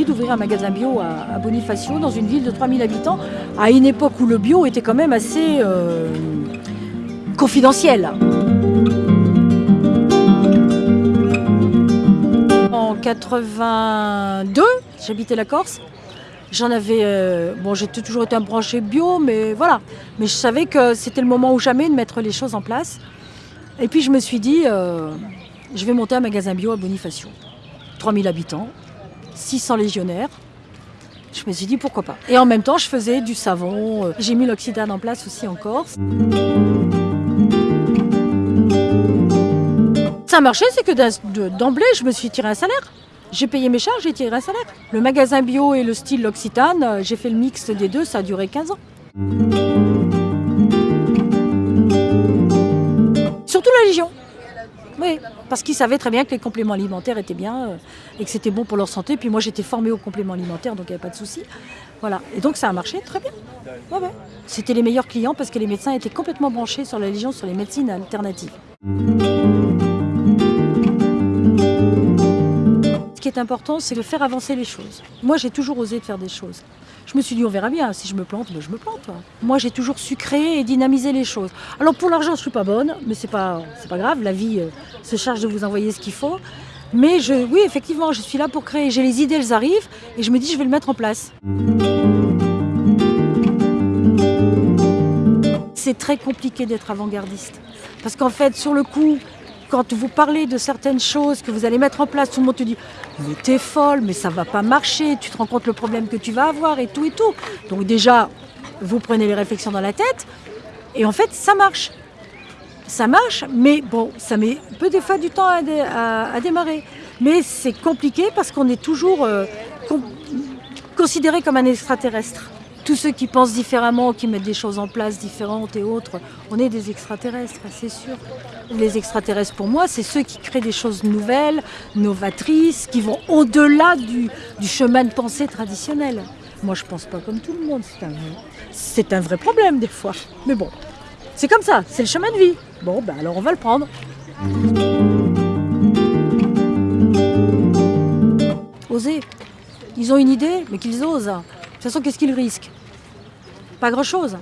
d'ouvrir un magasin bio à, Bonifacio, dans une ville de 3000 habitants, à une époque où le bio était quand même assez euh, confidentiel. En 82, j'habitais la Corse. J'en avais, euh, bon, j'ai toujours été un branché bio, mais voilà. Mais je savais que c'était le moment ou jamais de mettre les choses en place. Et puis je me suis dit, euh, je vais monter un magasin bio à Bonifacio. 3000 habitants, 600 légionnaires. Je me suis dit pourquoi pas. Et en même temps, je faisais du savon. Euh, j'ai mis l'oxydane en place aussi en Corse. Ça marchait, c'est que d'emblée, je me suis tiré un salaire. J'ai payé mes charges, j'ai tiré un salaire. Le magasin bio et le style l'Occitane, euh, j'ai fait le mix des deux, ça a duré 15 ans. Oui, parce qu'ils savaient très bien que les compléments alimentaires étaient bien euh, et que c'était bon pour leur santé. Puis moi, j'étais formée aux compléments alimentaires, donc il n'y avait pas de souci. Voilà. Et donc ça a marché très bien. C'était les meilleurs clients parce que les médecins étaient complètement branchés sur la Légion, sur les médecines alternatives. Ce qui est important, c'est de faire avancer les choses. Moi, j'ai toujours osé faire des choses. Je me suis dit, on verra bien, si je me plante, ben, je me plante. Moi, j'ai toujours su créer et dynamiser les choses. Alors pour l'argent, je ne suis pas bonne, mais ce n'est pas, grave, la vie euh, se charge de vous envoyer ce qu'il faut. Mais oui, effectivement, je suis là pour créer. J'ai les idées, elles arrivent, et je me dis, je vais le mettre en place. C'est très compliqué d'être avant-gardiste. Parce qu'en fait, sur le coup, quand vous parlez de certaines choses que vous allez mettre en place, tout le monde te dit mais t'es folle, mais ça va pas marcher, tu te rends compte le problème que tu vas avoir et tout et tout. Donc déjà, vous prenez les réflexions dans la tête et en fait, ça marche. Ça marche, mais bon, ça met peu des fois du temps à, démarrer. Mais c'est compliqué parce qu'on est toujours euh, considéré comme un extraterrestre tous ceux qui pensent différemment, qui mettent des choses en place différentes et autres, on est des extraterrestres, c'est sûr. Les extraterrestres, pour moi, c'est ceux qui créent des choses nouvelles, novatrices, qui vont au-delà du, chemin de pensée traditionnel. Moi, je pense pas comme tout le monde, c'est un, vrai problème des fois. Mais bon, c'est comme ça, c'est le chemin de vie. Bon, ben alors on va le prendre. Oser. Ils ont une idée, mais qu'ils osent. De toute façon, qu'est-ce qu'ils risquent? Pas grand-chose.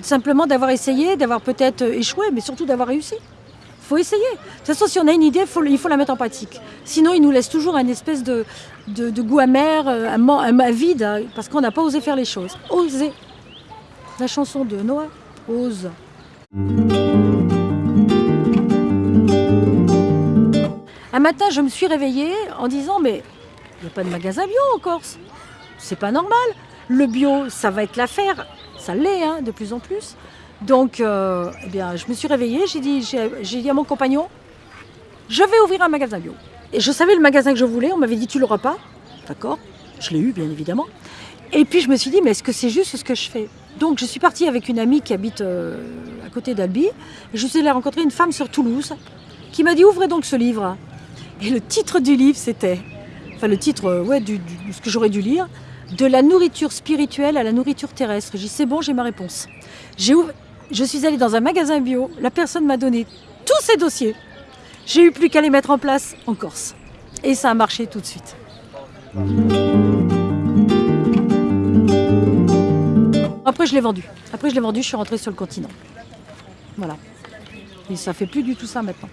Simplement d'avoir essayé, d'avoir peut-être échoué, mais surtout d'avoir réussi. Il faut essayer. De toute façon, si on a une idée, il faut la mettre en pratique. Sinon, il nous laisse toujours un espèce de, goût amer, un, un vide, hein, parce qu'on n'a pas osé faire les choses. Oser. La chanson de Noah, Ose. Un matin, je me suis réveillée en disant, mais il n'y a pas de magasin bio en Corse c'est pas normal. Le bio, ça va être l'affaire. Ça l'est, hein, de plus en plus. Donc, euh, eh bien, je me suis réveillée, j'ai dit, j'ai dit à mon compagnon, je vais ouvrir un magasin bio. Et je savais le magasin que je voulais, on m'avait dit, tu l'auras pas. D'accord, je l'ai eu, bien évidemment. Et puis, je me suis dit, mais est-ce que c'est juste ce que je fais? Donc, je suis partie avec une amie qui habite euh, à côté d'Albi. Je suis allée rencontrer une femme sur Toulouse qui m'a dit, ouvrez donc ce livre. Et le titre du livre, c'était, enfin, le titre, euh, ouais, du, ce que j'aurais dû lire, de la nourriture spirituelle à la nourriture terrestre. J'ai dit, c'est bon, j'ai ma réponse. Je suis allée dans un magasin bio, la personne m'a donné tous ces dossiers. J'ai eu plus qu'à les mettre en place en Corse. Et ça a marché tout de suite. Après, je l'ai vendu. Après, je l'ai vendu, je suis rentrée sur le continent. Voilà. Et ça fait plus du tout ça maintenant.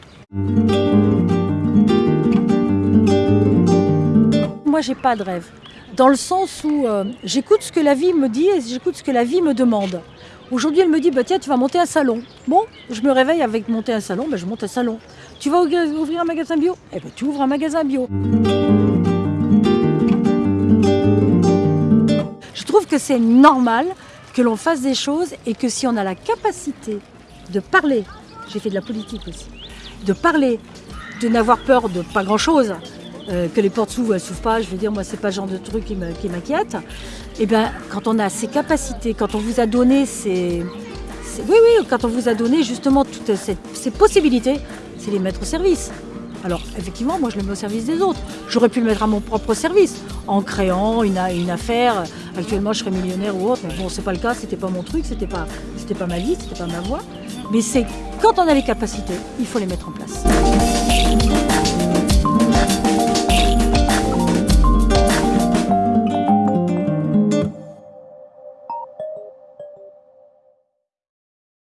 Moi, j'ai pas de rêve dans le sens où euh, j'écoute ce que la vie me dit et j'écoute ce que la vie me demande. Aujourd'hui, elle me dit, bah, tiens, tu vas monter un salon. Bon, je me réveille avec monter un salon, bah, je monte un salon. Tu vas ouvrir un magasin bio? Eh ben, tu ouvres un magasin bio. Je trouve que c'est normal que l'on fasse des choses et que si on a la capacité de parler, j'ai fait de la politique aussi, de parler, de n'avoir peur de pas grand-chose, euh, que les portes s'ouvrent, elles s'ouvrent pas, je veux dire, moi, c'est pas le genre de truc qui m'inquiète. Et eh bien, quand on a ces capacités, quand on vous a donné ces... oui, oui, quand on vous a donné justement toutes ces, possibilités, c'est les mettre au service. Alors, effectivement, moi, je le mets au service des autres. J'aurais pu le mettre à mon propre service, en créant une, affaire. Actuellement, je serais millionnaire ou autre, mais bon, c'est pas le cas, c'était pas mon truc, c'était pas, pas ma vie, c'était pas ma voie. Mais c'est quand on a les capacités, il faut les mettre en place.